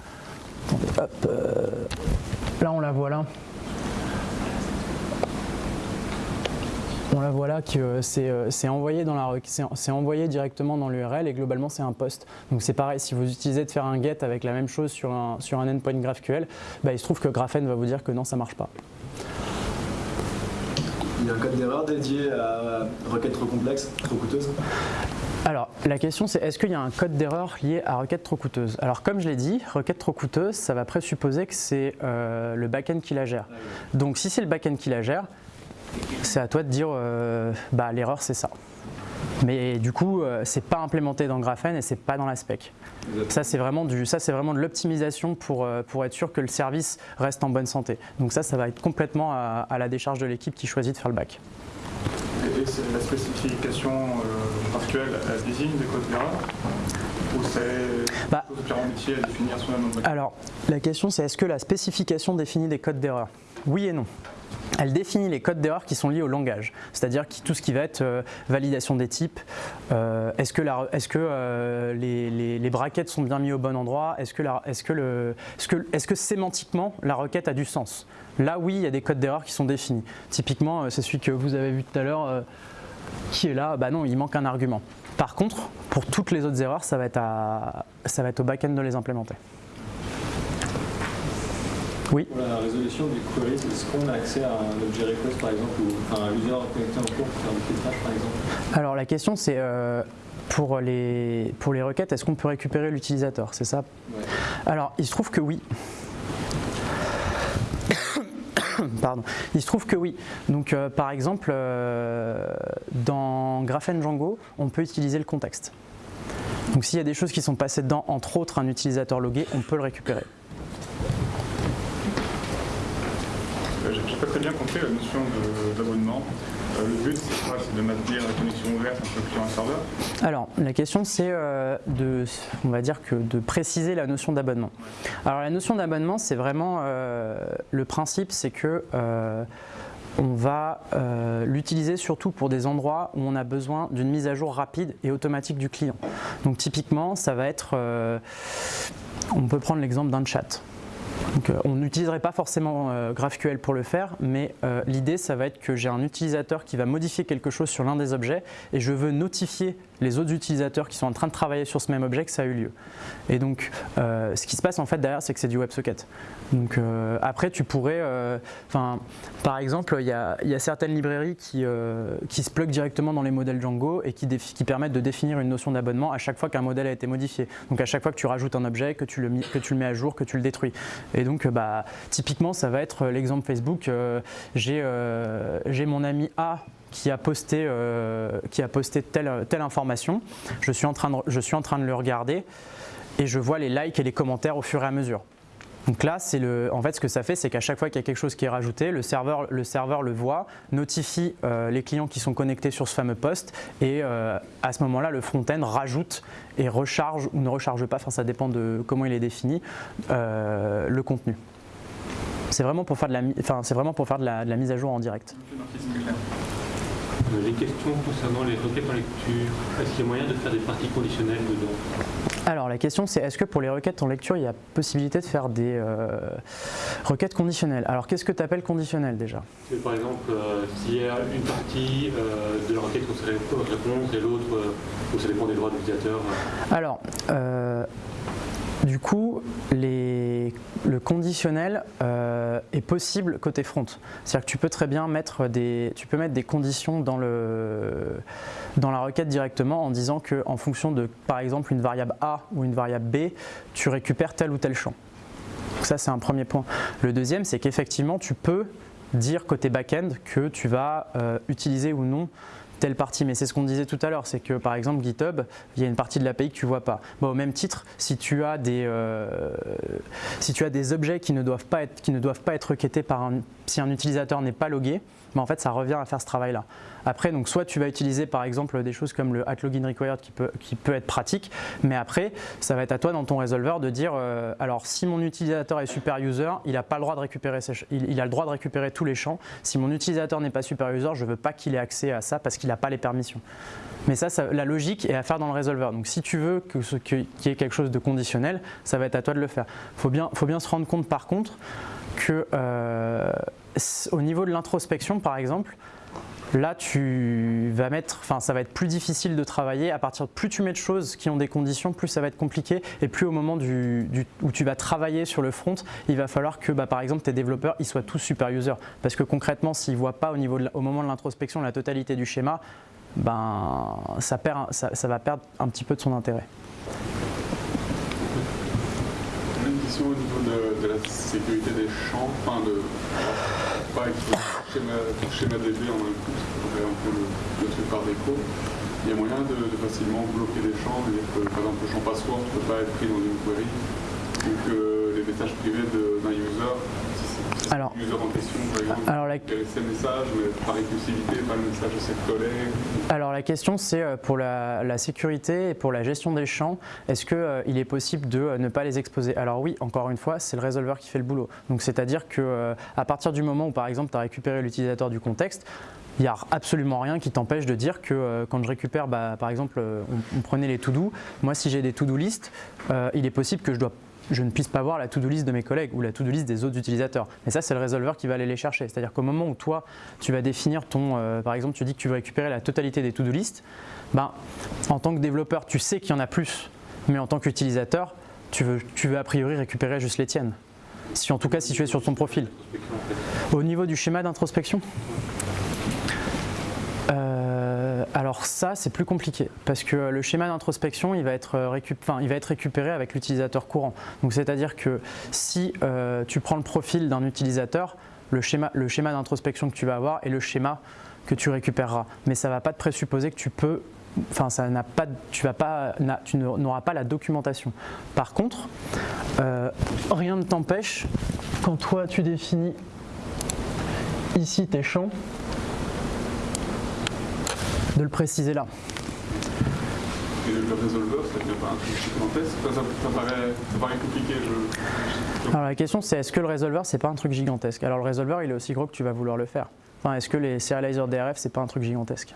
Euh, là, on la voit là. On la voit là que euh, euh, c'est envoyé, directement dans l'URL et globalement c'est un post. Donc c'est pareil, si vous utilisez de faire un get avec la même chose sur un, endpoint GraphQL, bah, il se trouve que Graphene va vous dire que non, ça marche pas. Il y a un code d'erreur dédié à requêtes trop complexes, trop coûteuses alors, la question c'est est-ce qu'il y a un code d'erreur lié à requête trop coûteuse? Alors comme je l'ai dit, requête trop coûteuse, ça va présupposer que c'est euh, le backend qui la gère. Donc si c'est le backend qui la gère, c'est à toi de dire euh, bah, l'erreur c'est ça. Mais du coup, euh, c'est pas implémenté dans Graphene et c'est pas dans la spec. Ça, c'est vraiment, vraiment de l'optimisation pour, euh, pour être sûr que le service reste en bonne santé. Donc ça, ça va être complètement à, la décharge de l'équipe qui choisit de faire le bac. Et c'est la spécification actuelle, elle désigne des codes d'erreur ou c'est bah, métier à définir Alors, la question c'est est-ce que la spécification définit des codes d'erreur? Oui et non. Elle définit les codes d'erreur qui sont liés au langage, c'est-à-dire tout ce qui va être euh, validation des types, euh, est-ce que, euh, les, brackets sont bien mis au bon endroit, est-ce que, sémantiquement la requête a du sens? Là oui, il y a des codes d'erreur qui sont définis. Typiquement, c'est celui que vous avez vu tout à l'heure, qui est là, bah non, il manque un argument. Par contre, pour toutes les autres erreurs, ça va être, ça va être au back-end de les implémenter. Oui. Pour la résolution du query, est-ce qu'on a accès à un objet request par exemple ou enfin, un user connecté en cours pour faire du filtrage par exemple? Alors la question c'est euh, pour, les, pour les requêtes, est-ce qu'on peut récupérer l'utilisateur? C'est ça? Ouais. Alors il se trouve que oui. Pardon. Il se trouve que oui. Donc euh, par exemple, euh, dans Graphene Django, on peut utiliser le contexte. Donc s'il y a des choses qui sont passées dedans, entre autres un utilisateur logué, on peut le récupérer. Euh, J'ai pas très bien compris la notion d'abonnement. Euh, le but, c'est quoi C'est de maintenir la connexion ouverte entre le client et le serveur Alors, la question c'est euh, de, on va dire que de préciser la notion d'abonnement. Alors la notion d'abonnement, c'est vraiment euh, le principe, c'est que on va euh, l'utiliser surtout pour des endroits où on a besoin d'une mise à jour rapide et automatique du client. Donc typiquement, ça va être, euh, on peut prendre l'exemple d'un chat. Donc, euh, on n'utiliserait pas forcément euh, GraphQL pour le faire, mais euh, l'idée, ça va être que j'ai un utilisateur qui va modifier quelque chose sur l'un des objets et je veux notifier les autres utilisateurs qui sont en train de travailler sur ce même objet que ça a eu lieu. Et donc, euh, ce qui se passe en fait derrière, c'est que c'est du WebSocket. Donc euh, après, tu pourrais, euh, enfin, par exemple, il y a, certaines librairies qui, se pluguent directement dans les modèles Django et qui, permettent de définir une notion d'abonnement à chaque fois qu'un modèle a été modifié. Donc à chaque fois que tu rajoutes un objet, que tu le, que tu le mets à jour, que tu le détruis. Et donc, bah, typiquement, ça va être l'exemple Facebook. j'ai mon ami A qui a posté, euh, qui a posté telle, telle information. Je suis, en train de, je suis en train de le regarder et je vois les likes et les commentaires au fur et à mesure. Donc là, le, en fait, ce que ça fait, c'est qu'à chaque fois qu'il y a quelque chose qui est rajouté, le serveur le, serveur le voit, notifie euh, les clients qui sont connectés sur ce fameux poste et euh, à ce moment-là, le front-end rajoute et recharge ou ne recharge pas, enfin ça dépend de comment il est défini, le contenu. C'est vraiment pour faire de la, enfin, vraiment pour faire de la, mise à jour en direct. Les questions concernant les requêtes en lecture, est-ce qu'il y a moyen de faire des parties conditionnelles dedans? Alors la question c'est est-ce que pour les requêtes en lecture il y a possibilité de faire des euh, requêtes conditionnelles? Alors qu'est-ce que tu appelles conditionnel déjà? Par exemple, euh, s'il y a une partie euh, de la requête qu'on sait répondre et l'autre où ça dépend des droits de l'utilisateur. Alors euh, du coup le conditionnel euh, est possible côté front. C'est-à-dire que tu peux très bien mettre des, tu peux mettre des conditions dans, la requête directement en disant que en fonction de par exemple une variable A ou une variable B, tu récupères tel ou tel champ. Donc ça, c'est un premier point. Le deuxième, c'est qu'effectivement, tu peux dire côté back-end que tu vas euh, utiliser ou non telle partie. Mais c'est ce qu'on disait tout à l'heure, c'est que par exemple GitHub, il y a une partie de l'API que tu vois pas. Au même titre, si tu as des, euh, si tu as des objets qui ne doivent pas être, qui ne doivent pas être requêtés par si un utilisateur n'est pas logué, ben, en fait, ça revient à faire ce travail-là. Après, donc, soit tu vas utiliser par exemple des choses comme le at login required qui peut, qui peut être pratique, mais après, ça va être à toi dans ton résolveur de dire euh, alors si mon utilisateur est super user, il a pas le droit de récupérer il, a le droit de récupérer tous les champs. Si mon utilisateur n'est pas super user, je veux pas qu'il ait accès à ça parce qu'il n'a pas les permissions. Mais ça, la logique est à faire dans le résolveur. Donc si tu veux que- qu'il y ait quelque chose de conditionnel, ça va être à toi de le faire. Faut bien, faut bien se rendre compte par contre que euh, au niveau de l'introspection, par exemple, là tu vas mettre, enfin ça va être plus difficile de travailler. À partir de plus tu mets de choses qui ont des conditions, plus ça va être compliqué. Et plus au moment du, où tu vas travailler sur le front, il va falloir que, bah, par exemple, tes développeurs ils soient tous super users. Parce que concrètement, s'ils voient pas au, niveau au moment de l'introspection la totalité du schéma, ben ça, perd, ça va perdre un petit peu de son intérêt. Question au niveau de, la sécurité des champs, enfin de pas schéma, schéma DB en un coup, pourrait un peu le, le truc par défaut. Il y a moyen de, facilement bloquer des champs, par exemple le champ password ne peut pas être pris dans une query, ou que les messages privés d'un user, Alors- la. Alors question c'est euh, pour la, la sécurité et pour la gestion des champs, est-ce qu'il est possible de euh, ne pas les exposer? Alors oui, encore une fois, c'est le résolveur qui fait le boulot. Donc c'est-à-dire que euh, à partir du moment où par exemple tu as récupéré l'utilisateur du contexte, il n'y a absolument rien qui t'empêche de dire que euh, quand je récupère, bah, par exemple, euh, on, on prenait les to-do, moi si j'ai des to-do list, euh, il est possible que je dois je ne puisse pas voir la to-do list de mes collègues ou la to-do list des autres utilisateurs. Mais ça, c'est le résolveur qui va aller les chercher. C'est-à-dire qu'au moment où toi, tu vas définir ton, euh, par exemple, tu dis que tu veux récupérer la totalité des to-do list, ben, en tant que développeur, tu sais qu'il y en a plus, mais en tant qu'utilisateur, tu veux, tu veux a priori récupérer juste les tiennes. Si en tout cas si tu es sur ton profil. Au niveau du schéma d'introspection euh, alors ça, c'est plus compliqué parce que le schéma d'introspection, il, va être il va être récupéré avec l'utilisateur courant. Donc c'est-à-dire que si euh, tu prends le profil d'un utilisateur, le schéma, d'introspection que tu vas avoir est le schéma que tu récupéreras. Mais ça ne va pas te présupposer que tu peux enfin ça n'a pas, tu tu n'auras pas la documentation. Par contre, euh, rien ne t'empêche quand toi tu définis ici tes champs de le préciser là. Et le ça pas un truc gigantesque ça, paraît, ça, paraît, compliqué. Alors la question c'est est-ce que le résolveur c'est pas un truc gigantesque? Alors le résolveur il est aussi gros que tu vas vouloir le faire. Enfin, est-ce que les serializers DRF c'est pas un truc gigantesque?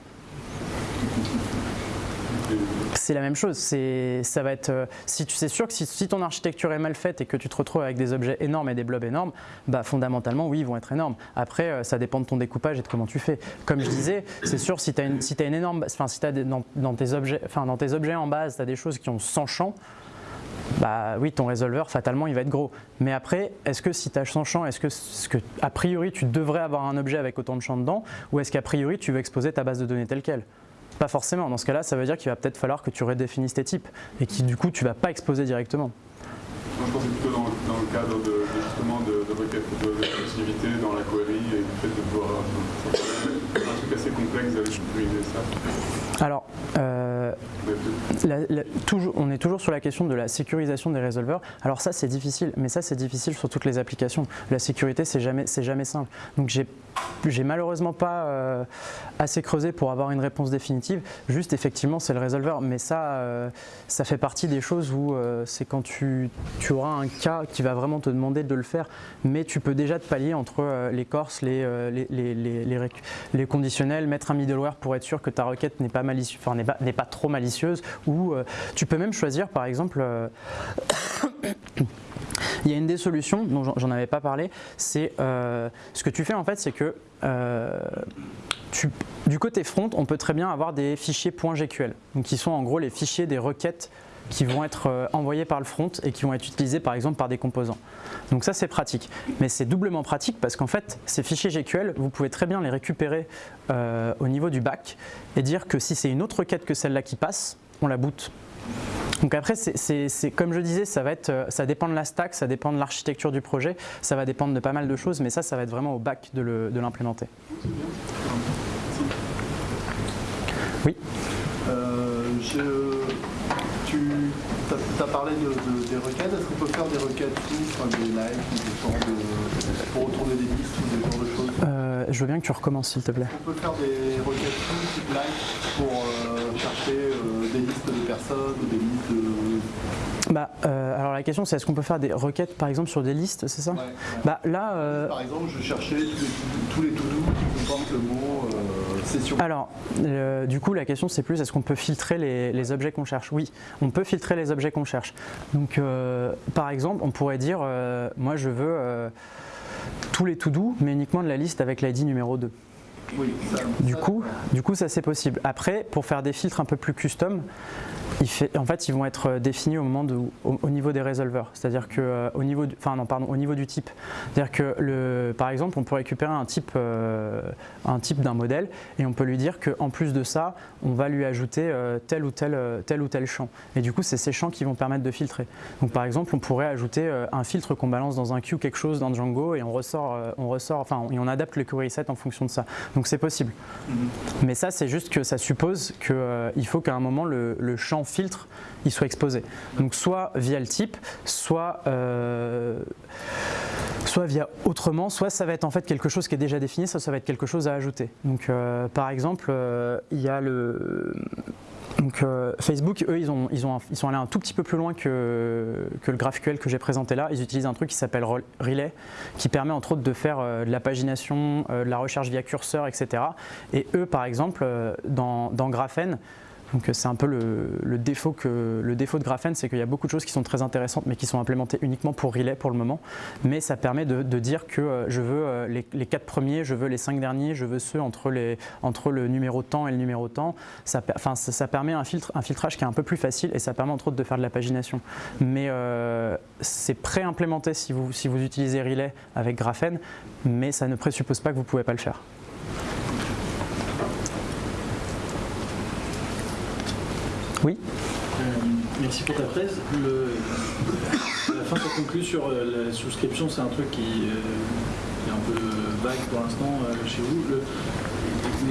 C'est la même chose. Ça va être, euh, si sûr que si, ton architecture est mal faite et que tu te retrouves avec des objets énormes et des blobs énormes, bah fondamentalement oui, ils vont être énormes. Après, euh, ça dépend de ton découpage et de comment tu fais. Comme je disais, c'est sûr si tu as si as une énorme, enfin si as dans, tes objets, enfin dans tes objets en base, tu as des choses qui ont 100 champs. Bah oui, ton résolveur, fatalement, il va être gros. Mais après, est-ce que si tu as 100 champs, est-ce que, que, a priori, tu devrais avoir un objet avec autant de champs dedans, ou est-ce qu'a priori, tu veux exposer ta base de données telle qu'elle? Pas forcément. Dans ce cas-là, ça veut dire qu'il va peut-être falloir que tu redéfinisses tes types et qui du coup tu vas pas exposer directement. je pensais plutôt dans, le cadre de, justement de, de requête de, dans la query et du fait de pouvoir un truc assez complexe sécuriser ça. Alors, euh, toujours, on est toujours sur la question de la sécurisation des résolveurs. Alors ça c'est difficile, mais ça c'est difficile sur toutes les applications. La sécurité c'est jamais, jamais simple. Donc j'ai malheureusement pas euh, assez creusé pour avoir une réponse définitive. Juste effectivement c'est le résolveur, mais ça, euh, ça fait partie des choses où euh, c'est quand tu, auras un cas qui va vraiment te demander de le faire, mais tu peux déjà te pallier entre les corses, les, conditionnels, mettre un middleware pour être sûr que ta requête n'est pas, enfin, pas, pas trop malicieuse, ou tu peux même choisir par exemple [coughs] Il y a une des solutions dont j'en avais pas parlé, c'est euh, ce que tu fais en fait, c'est que euh, du côté front, on peut très bien avoir des fichiers .gql, qui sont en gros les fichiers des requêtes qui vont être euh, envoyés par le front et qui vont être utilisés par exemple par des composants. Donc ça c'est pratique, mais c'est doublement pratique parce qu'en fait ces fichiers GQL, vous pouvez très bien les récupérer au niveau du back et dire que si c'est une autre requête que celle-là qui passe, on la boot donc après, c'est comme je disais, ça, va être, euh, ça dépend de la stack, ça dépend de l'architecture du projet, ça va dépendre de pas mal de choses, mais ça, ça va être vraiment au bac de l'implémenter. Oui euh, Tu as, parlé de, des requêtes, est-ce qu'on peut faire des requêtes enfin, des lives, pour retourner des listes ou des genres de choses? Euh, Je veux bien que tu recommences s'il te plaît. On peut faire des requêtes type live pour chercher des listes de personnes ou des listes de... Bah, euh, alors la question c'est est-ce qu'on peut faire des requêtes par exemple sur des listes, c'est ça? Bah là. Euh, par exemple, je cherchais tous les, tous qui comportent le mot euh, Alors, du coup, la question c'est plus est-ce qu'on peut filtrer les, les objets qu'on cherche? Oui, on peut filtrer les objets qu'on cherche. Donc, par exemple, on pourrait dire moi je veux tous les to-do, mais uniquement de la liste avec l'ID numéro 2 du, coup, du coup, ça c'est possible. Après, pour faire des filtres un peu plus custom, en fait, ils vont être euh, définis au, moment de, au, niveau des résolveurs. C'est-à-dire que euh, au niveau, du, enfin non, pardon, au niveau du type. C'est-à-dire que le, par exemple, on peut récupérer un type, euh, un type d'un modèle et on peut lui dire qu'en plus de ça, on va lui ajouter tel ou tel, tel ou tel champ. Et du coup, c'est ces champs qui vont permettre de filtrer. Donc par exemple, on pourrait ajouter un filtre qu'on balance dans un queue quelque chose dans Django et on ressort, on ressort, enfin, et on adapte le query set en fonction de ça. Donc c'est possible. Mm-hmm. Mais ça, c'est juste que ça suppose qu'il faut qu'à un moment le, le champ filtre, il soit exposé. Donc soit via le type, soit, euh, soit via autrement, soit ça va être en fait quelque chose qui est déjà défini, soit ça va être quelque chose à ajouter. Donc euh, par exemple, euh, il y a le Facebook, eux, ils, ont, ils, ont, ils sont allés un tout petit peu plus loin que, que le GraphQL que j'ai présenté là. Ils utilisent un truc qui s'appelle Relay, qui permet entre autres de faire de la pagination, de la recherche via curseur, etc. Et eux, par exemple, dans, dans Graphene, Donc c'est un peu le, défaut de Graphene, c'est qu'il y a beaucoup de choses qui sont très intéressantes mais qui sont implémentées uniquement pour relay pour le moment. Mais ça permet de, dire que je veux les, les, quatre premiers, je veux les cinq derniers, je veux ceux entre, le numéro temps et le numéro temps. Ça, permet un, filtrage qui est un peu plus facile et ça permet entre autres de faire de la pagination. Mais c'est pré-implémenté si vous utilisez Relay avec Graphene, mais ça ne présuppose pas que vous ne pouvez pas le faire. Oui euh, Merci pour ta presse. Le, la fin se conclut sur euh, la souscription, c'est un truc qui, euh, est un peu vague pour l'instant chez vous.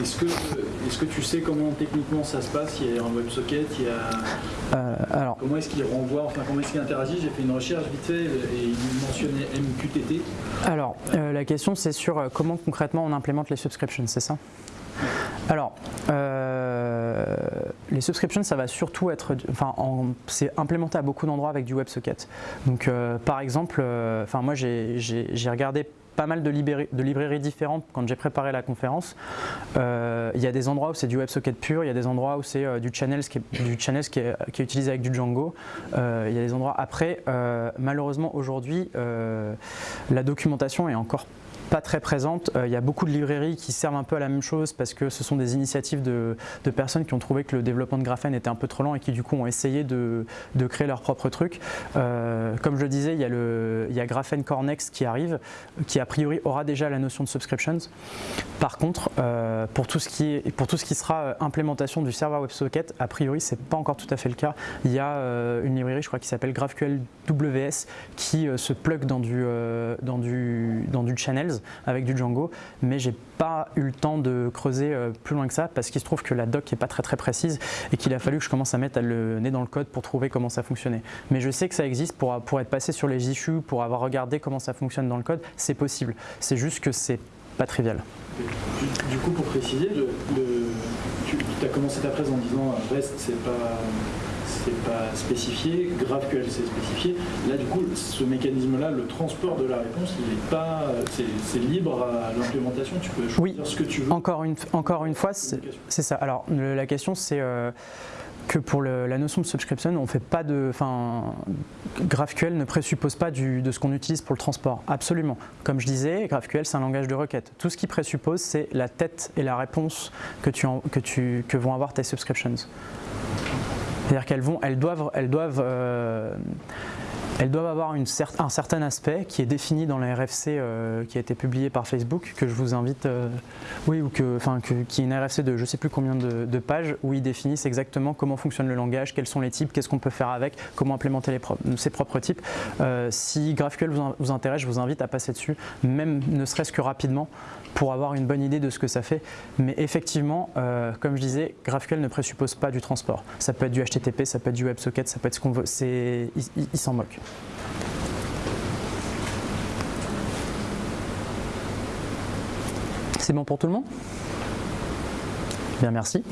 Est-ce que, est que, tu sais comment techniquement ça se passe? Il y a un WebSocket, il y a... Euh, alors, comment est-ce qu'il renvoie, enfin comment est-ce qu'il interagit? J'ai fait une recherche vite fait et il mentionnait MQTT. Alors, euh, la question c'est sur comment concrètement on implémente les subscriptions, c'est ça? Alors, les subscriptions, ça va surtout être, enfin, c'est implémenté à beaucoup d'endroits avec du WebSocket. Donc, par exemple, enfin, moi, j'ai regardé pas mal de, librairies différentes quand j'ai préparé la conférence. Euh, il y a des endroits où c'est du WebSocket pur, il y a des endroits où c'est euh, du Channels qui est, du qui est, utilisé avec du Django. Euh, il y a des endroits après, malheureusement aujourd'hui, la documentation est encore pas très présente. Euh, il y a beaucoup de librairies qui servent un peu à la même chose parce que ce sont des initiatives de, personnes qui ont trouvé que le développement de graphène était un peu trop lent et qui du coup ont essayé de, créer leur propre truc. Euh, comme je le disais, il y a, il a Graphene Core Next qui arrive, qui a priori aura déjà la notion de subscriptions. Par contre, euh, pour, tout ce qui est, pour tout ce qui sera implémentation du serveur WebSocket, a priori c'est pas encore tout à fait le cas. Il y a une librairie, je crois, qui s'appelle GraphQL WS qui se plug dans du, dans du, dans du channels avec du Django, mais j'ai pas eu le temps de creuser euh, plus loin que ça parce qu'il se trouve que la doc n'est pas très très précise et qu'il a fallu que je commence à mettre le nez dans le code pour trouver comment ça fonctionnait. Mais je sais que ça existe pour, pour être passé sur les issues, pour avoir regardé comment ça fonctionne dans le code, c'est possible. C'est juste que c'est pas trivial. Du coup, pour préciser, tu as commencé ta presse en disant REST, c'est pas c'est pas spécifié, GraphQL c'est spécifié. Là du coup, ce mécanisme-là, le transport de la réponse, il est pas, c'est libre à l'implémentation. Tu peux choisir ce que tu veux. Encore une, encore une fois, c'est ça. Alors la question c'est euh, que pour la notion de subscription, on fait pas de, enfin, GraphQL ne présuppose pas de ce qu'on utilise pour le transport. Absolument. Comme je disais, GraphQL c'est un langage de requête. Tout ce qui présuppose, c'est la tête et la réponse que, tu, que, tu, que vont avoir tes subscriptions. C'est-à-dire qu'elles vont, elles doivent, elles doivent, euh, elles doivent avoir un certain aspect qui est défini dans la RFC euh, qui a été publié par Facebook, que je vous invite, euh, oui, ou que, enfin, qui est une RFC de je ne sais plus combien de, pages, où ils définissent exactement comment fonctionne le langage, quels sont les types, qu'est-ce qu'on peut faire avec, comment implémenter ses propres types. si GraphQL vous intéresse, je vous invite à passer dessus, même ne serait-ce que rapidement, pour avoir une bonne idée de ce que ça fait. Mais effectivement, euh, comme je disais, GraphQL ne présuppose pas du transport. Ça peut être du HTTP, ça peut être du WebSocket, ça peut être ce qu'on veut. Il, il s'en moque. C'est bon pour tout le monde? Bien, merci.